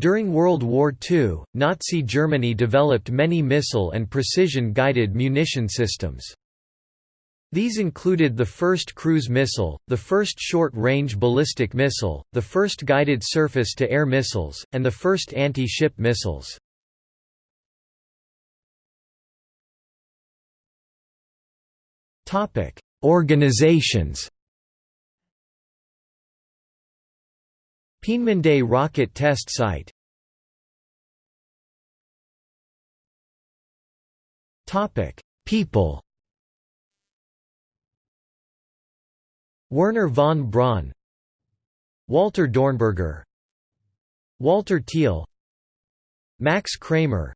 During World War II, Nazi Germany developed many missile and precision-guided munition systems. These included the first cruise missile, the first short-range ballistic missile, the first guided surface-to-air missiles, and the first anti-ship missiles. Organizations Peenemünde Rocket Test Site. People. Wernher von Braun. Walter Dornberger. Walter Thiel. Max Kramer.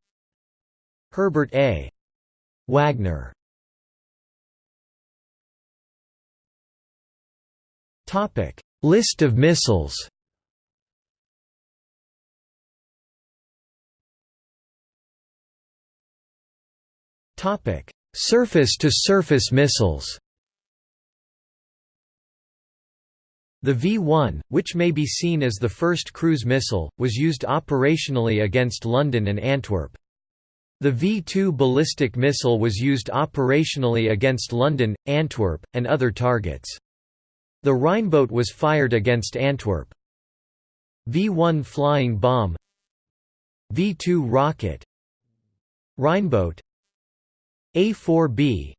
Herbert A. Wagner. List of missiles Surface-to-surface missiles The V-1, which may be seen as the first cruise missile, was used operationally against London and Antwerp. The V-2 ballistic missile was used operationally against London, Antwerp, and other targets. The Rheinbote was fired against Antwerp. V-1 flying bomb V-2 rocket Rheinbote a4B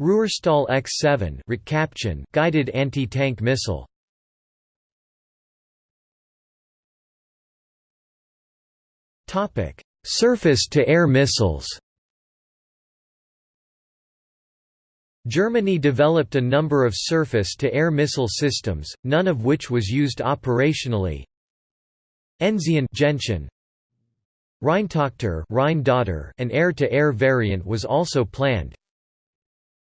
Ruhrstahl X7 guided anti-tank missile Topic: Surface-to-air missiles. Germany developed a number of surface-to-air missile systems, none of which was used operationally. Enzian Gentian, Rheintochter an air-to-air variant was also planned.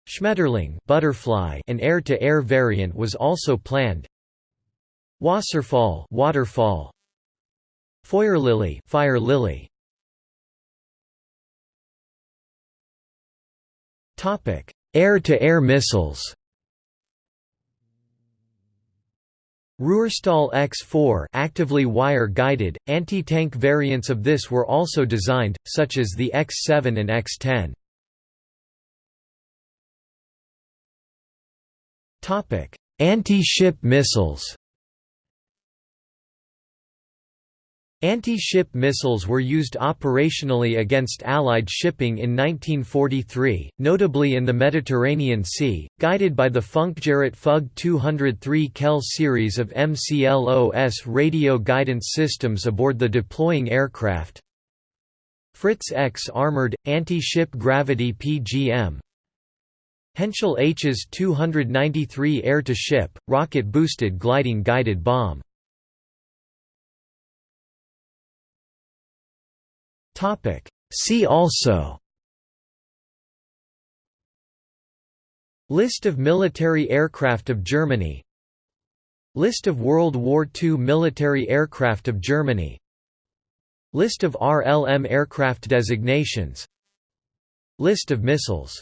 Schmetterling butterfly an air-to-air variant was also planned. Wasserfall waterfall. Feuerlilie fire lily. Topic: Air-to-air missiles. Ruhrstahl X4 actively wire-guided, anti-tank variants of this were also designed, such as the X7 and X10. Anti-ship missiles Anti-ship missiles were used operationally against Allied shipping in 1943, notably in the Mediterranean Sea, guided by the Funkgerät Fug 203 Kehl series of MCLOS radio guidance systems aboard the deploying aircraft. Fritz X armored, anti-ship gravity PGM Henschel Hs 293 air-to-ship, rocket-boosted gliding guided bomb Topic. See also. List of military aircraft of Germany. List of World War II military aircraft of Germany. List of RLM aircraft designations. List of missiles